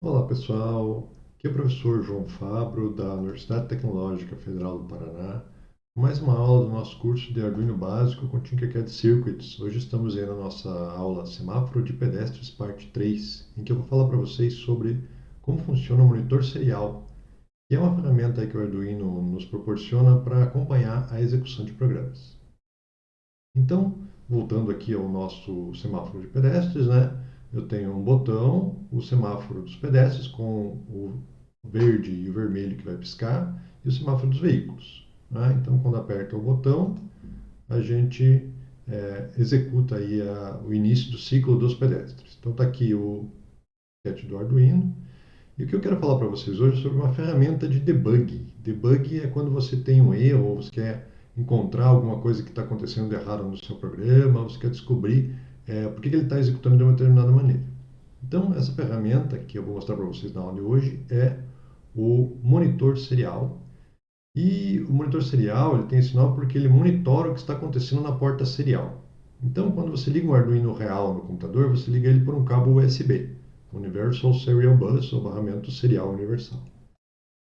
Olá pessoal, aqui é o professor João Fabro da Universidade Tecnológica Federal do Paraná, mais uma aula do nosso curso de Arduino Básico com Tinkercad Circuits. Hoje estamos aí na nossa aula Semáforo de Pedestres parte 3, em que eu vou falar para vocês sobre como funciona o monitor serial, que é uma ferramenta que o Arduino nos proporciona para acompanhar a execução de programas. Então, voltando aqui ao nosso semáforo de pedestres, né? Eu tenho um botão, o semáforo dos pedestres com o verde e o vermelho que vai piscar e o semáforo dos veículos. Né? Então, quando aperta o botão, a gente é, executa aí a, o início do ciclo dos pedestres. Então, está aqui o sketch do Arduino. E o que eu quero falar para vocês hoje é sobre uma ferramenta de debug. Debug é quando você tem um erro ou você quer encontrar alguma coisa que está acontecendo de errado no seu programa, você quer descobrir é, por que ele está executando de uma determinada maneira. Então, essa ferramenta que eu vou mostrar para vocês na aula de hoje é o monitor serial. E o monitor serial ele tem esse nome porque ele monitora o que está acontecendo na porta serial. Então, quando você liga um Arduino real no computador, você liga ele por um cabo USB, Universal Serial Bus, ou barramento serial universal.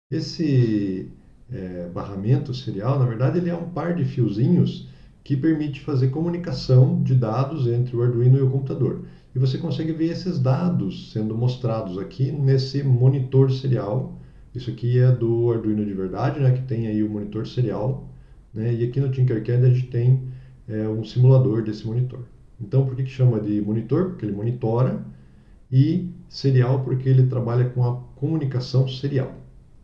Esse é, barramento serial, na verdade, ele é um par de fiozinhos que permite fazer comunicação de dados entre o Arduino e o computador. E você consegue ver esses dados sendo mostrados aqui nesse monitor serial. Isso aqui é do Arduino de verdade, né, que tem aí o monitor serial. Né, e aqui no Tinkercad a gente tem é, um simulador desse monitor. Então, por que, que chama de monitor? Porque ele monitora. E serial porque ele trabalha com a comunicação serial.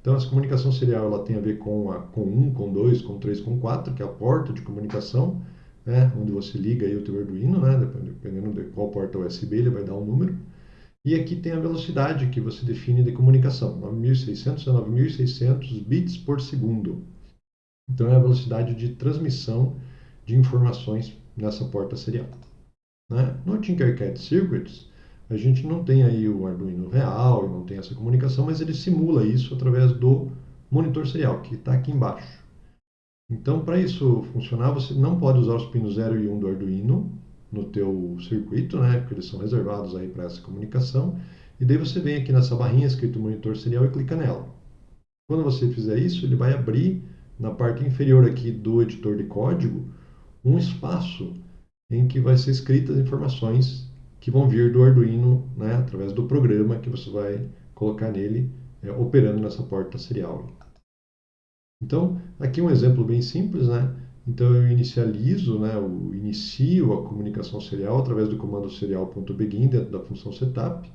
Então, essa comunicação serial ela tem a ver com, a, com 1, com 2, com 3, com 4, que é a porta de comunicação, né, onde você liga aí o teu Arduino, né, dependendo de qual porta USB, ele vai dar um número. E aqui tem a velocidade que você define de comunicação, 9600 a 9600 bits por segundo. Então, é a velocidade de transmissão de informações nessa porta serial. Né? No Tinkercad Circuits, a gente não tem aí o Arduino real, não tem essa comunicação, mas ele simula isso através do monitor serial, que está aqui embaixo. Então, para isso funcionar, você não pode usar os pinos 0 e 1 do Arduino no teu circuito, né, porque eles são reservados aí para essa comunicação. E daí você vem aqui nessa barrinha escrito monitor serial e clica nela. Quando você fizer isso, ele vai abrir na parte inferior aqui do editor de código um espaço em que vai ser escritas informações que vão vir do Arduino, né, através do programa que você vai colocar nele, é, operando nessa porta serial. Então, aqui um exemplo bem simples, né? Então eu inicializo, né, eu inicio a comunicação serial através do comando serial.begin dentro da função setup.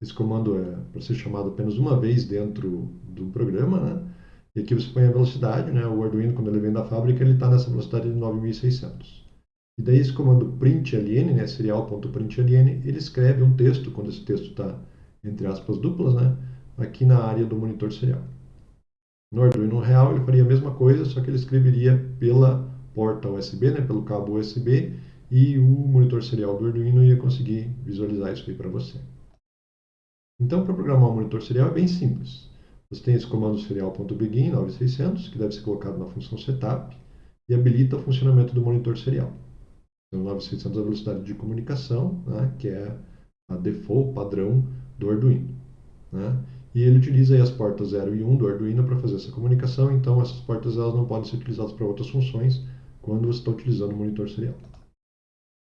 Esse comando é para ser chamado apenas uma vez dentro do programa, né? E aqui você põe a velocidade, né? O Arduino quando ele vem da fábrica ele está nessa velocidade de 9600. E daí esse comando println, né, serial.println, ele escreve um texto, quando esse texto está entre aspas duplas, né, aqui na área do monitor serial. No Arduino real ele faria a mesma coisa, só que ele escreveria pela porta USB, né, pelo cabo USB, e o monitor serial do Arduino ia conseguir visualizar isso aí para você. Então, para programar um monitor serial é bem simples. Você tem esse comando serial.begin 9600, que deve ser colocado na função setup, e habilita o funcionamento do monitor serial. Então, 9600 é a velocidade de comunicação, né, que é a default padrão do Arduino. Né? E ele utiliza as portas 0 e 1 do Arduino para fazer essa comunicação, então essas portas elas não podem ser utilizadas para outras funções quando você está utilizando o monitor serial.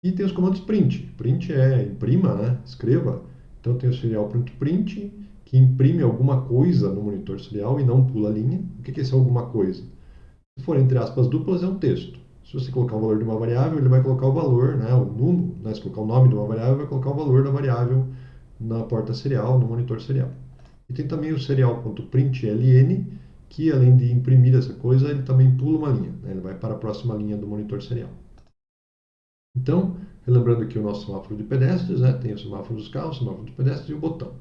E tem os comandos print. Print é imprima, né? escreva. Então tem o serial.print, que imprime alguma coisa no monitor serial e não pula a linha. O que é esse alguma coisa? Se for entre aspas duplas, é um texto. Se você colocar o valor de uma variável, ele vai colocar o valor, né, o número, né, se colocar o nome de uma variável, vai colocar o valor da variável na porta serial, no monitor serial. E tem também o serial.println, que além de imprimir essa coisa, ele também pula uma linha, né, ele vai para a próxima linha do monitor serial. Então, relembrando aqui o nosso semáforo de pedestres, né, tem o semáforo dos carros, o semáforo dos pedestres e o botão.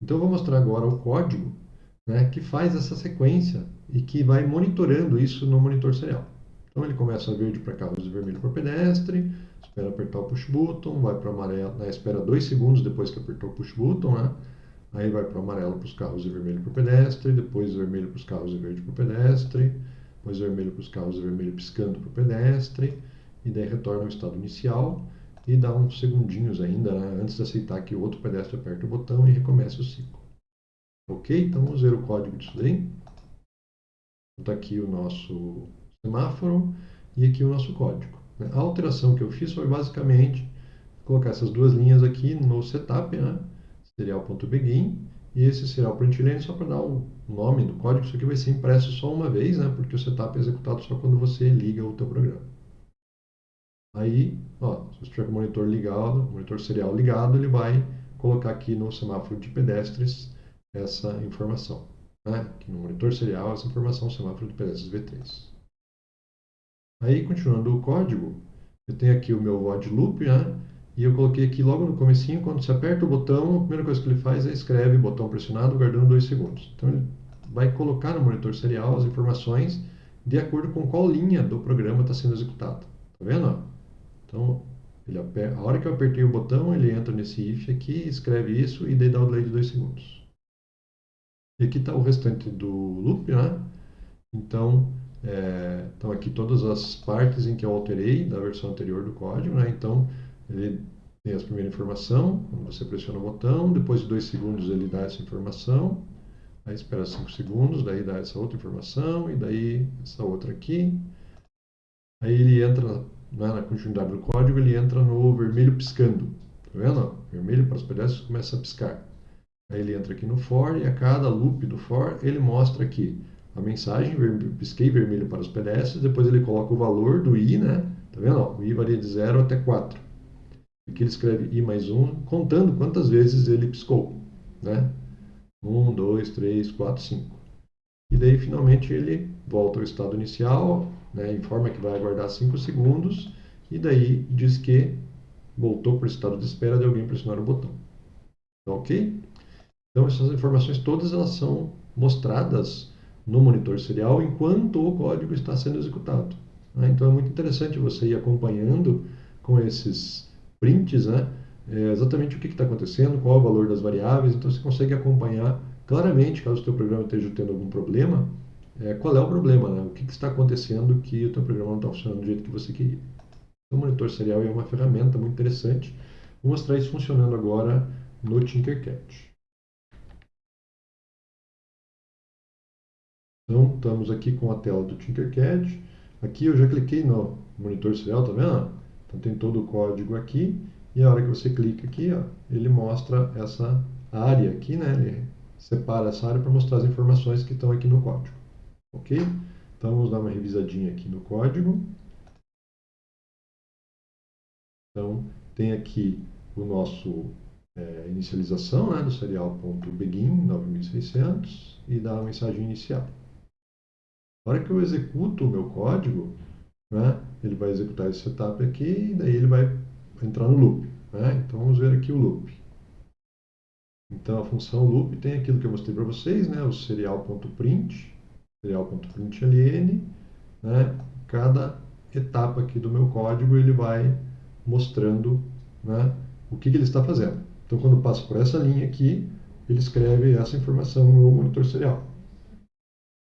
Então, eu vou mostrar agora o código né, que faz essa sequência e que vai monitorando isso no monitor serial. Então ele começa verde para carros e vermelho para pedestre, espera apertar o push button, vai para amarelo, né, espera dois segundos depois que apertou o push button, né? Aí vai para amarelo para os carros e vermelho para pedestre, depois vermelho para os carros e verde para pedestre, depois vermelho para os carros e vermelho piscando para o pedestre, e daí retorna ao estado inicial e dá uns segundinhos ainda, né, antes de aceitar que o outro pedestre aperte o botão e recomece o ciclo. Ok? Então vamos ver o código disso daí. Está aqui o nosso semáforo e aqui o nosso código. A alteração que eu fiz foi basicamente colocar essas duas linhas aqui no setup, né? serial.begin e esse serial println só para dar o nome do código. Isso aqui vai ser impresso só uma vez, né? porque o setup é executado só quando você liga o teu programa. Aí, ó, se você tiver com o monitor ligado, monitor serial ligado, ele vai colocar aqui no semáforo de pedestres essa informação. Né? Aqui no monitor serial, essa informação, semáforo de pedestres V3. Aí, continuando o código, eu tenho aqui o meu void loop, né? E eu coloquei aqui logo no comecinho, quando você aperta o botão, a primeira coisa que ele faz é escreve botão pressionado, guardando dois segundos. Então ele vai colocar no monitor serial as informações de acordo com qual linha do programa está sendo executada. Tá vendo? Então, ele a hora que eu apertei o botão, ele entra nesse if aqui, escreve isso e daí dá o delay de dois segundos. E aqui está o restante do loop, né? Então, é, estão aqui todas as partes em que eu alterei da versão anterior do código, né? Então, ele tem essa primeira informação, você pressiona o botão, depois de dois segundos ele dá essa informação, aí espera cinco segundos, daí dá essa outra informação, e daí essa outra aqui. Aí ele entra né, na continuidade do código, ele entra no vermelho piscando. Tá vendo? Vermelho para os pedestres começa a piscar. Aí ele entra aqui no for e a cada loop do for ele mostra aqui a mensagem, pisquei vermelho para os pedestres, depois ele coloca o valor do i, né? Tá vendo? O i varia de 0 até 4. Aqui ele escreve i mais 1, contando quantas vezes ele piscou. Né? 1, 2, 3, 4, 5. E daí, finalmente, ele volta ao estado inicial, né? informa que vai aguardar 5 segundos, e daí diz que voltou para o estado de espera de alguém pressionar o botão. Tá ok? Então, essas informações todas elas são mostradas no monitor serial enquanto o código está sendo executado. Né? Então, é muito interessante você ir acompanhando com esses prints, né? É exatamente o que está acontecendo, qual é o valor das variáveis, então você consegue acompanhar claramente, caso o teu programa esteja tendo algum problema, é, qual é o problema, né? o que, que está acontecendo que o teu programa não está funcionando do jeito que você queria. Então, o monitor serial é uma ferramenta muito interessante. Vou mostrar isso funcionando agora no Tinkercad. Então, estamos aqui com a tela do Tinkercad. Aqui eu já cliquei no monitor serial, tá vendo? Então tem todo o código aqui e a hora que você clica aqui, ó, ele mostra essa área aqui, né? Ele separa essa área para mostrar as informações que estão aqui no código. Ok? Então vamos dar uma revisadinha aqui no código. Então tem aqui o nosso é, inicialização né, do serial.begin 9600 e dá a mensagem inicial. Na hora que eu executo o meu código, né, ele vai executar esse setup aqui e daí ele vai entrar no loop. Né? Então vamos ver aqui o loop. Então a função loop tem aquilo que eu mostrei para vocês, né? o serial.print, serial.println, né? cada etapa aqui do meu código ele vai mostrando né, o que, que ele está fazendo. Então quando passa por essa linha aqui, ele escreve essa informação no monitor serial.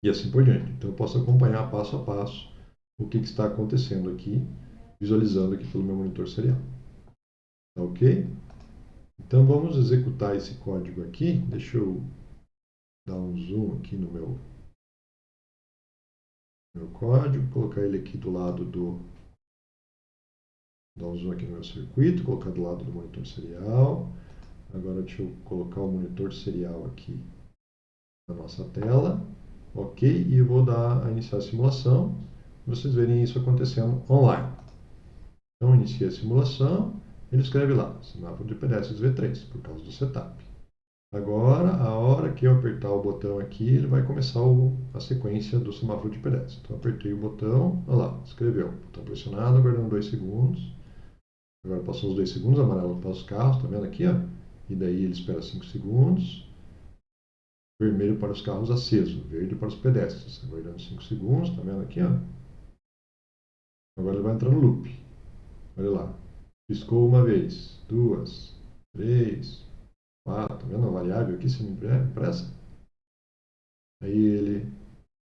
E assim por diante. Então eu posso acompanhar passo a passo o que, que está acontecendo aqui, visualizando aqui pelo meu monitor serial. Tá ok? Então vamos executar esse código aqui. Deixa eu dar um zoom aqui no meu, meu código, colocar ele aqui do lado do. Dar um zoom aqui no meu circuito, colocar do lado do monitor serial. Agora deixa eu colocar o monitor serial aqui na nossa tela. Ok? E eu vou dar a iniciar a simulação vocês verem isso acontecendo online. Então, inicia a simulação, ele escreve lá, semáforo de pedestres V3, por causa do setup. Agora, a hora que eu apertar o botão aqui, ele vai começar o, a sequência do semáforo de pedestres. Então, apertei o botão, olha lá, escreveu. Botão pressionado, aguardando dois segundos. Agora passou os dois segundos, amarelo para os carros, tá vendo aqui, ó? E daí ele espera cinco segundos. Vermelho para os carros aceso, verde para os pedestres. Aguardando cinco segundos, tá vendo aqui, ó? Agora ele vai entrar no loop. Olha lá. Piscou uma vez, duas, três, quatro. Tá vendo a variável aqui sendo impressa? Aí ele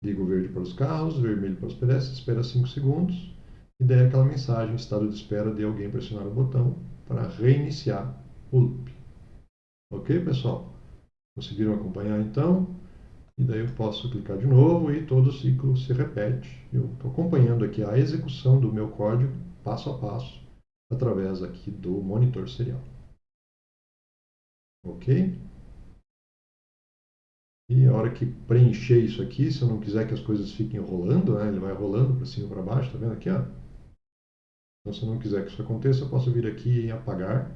liga o verde para os carros, o vermelho para os pedestres, espera 5 segundos e daí aquela mensagem, estado de espera de alguém pressionar o botão para reiniciar o loop. Ok, pessoal? Conseguiram acompanhar então? E daí eu posso clicar de novo e todo o ciclo se repete. Eu estou acompanhando aqui a execução do meu código passo a passo através aqui do monitor serial. Ok? E a hora que preencher isso aqui, se eu não quiser que as coisas fiquem rolando, né, ele vai rolando para cima e para baixo, tá vendo aqui? Ó? Então, se eu não quiser que isso aconteça, eu posso vir aqui em apagar,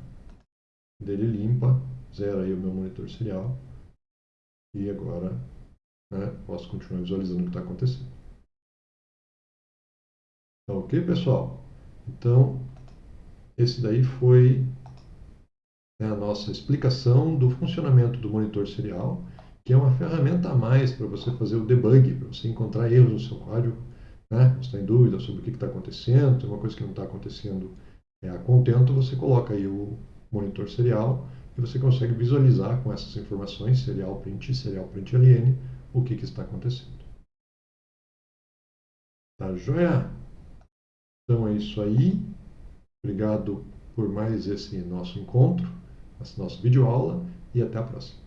dele limpa, zera aí o meu monitor serial, e agora né, posso continuar visualizando o que está acontecendo. Tá ok, pessoal? Então, esse daí foi né, a nossa explicação do funcionamento do monitor serial, que é uma ferramenta a mais para você fazer o debug, para você encontrar erros no seu código, né? Você está em dúvida sobre o que está acontecendo, tem uma coisa que não está acontecendo é, a contento, você coloca aí o monitor serial e você consegue visualizar com essas informações, serial print e serial print ln, o que, que está acontecendo. Tá joia? Então é isso aí. Obrigado por mais esse nosso encontro, nossa videoaula e até a próxima.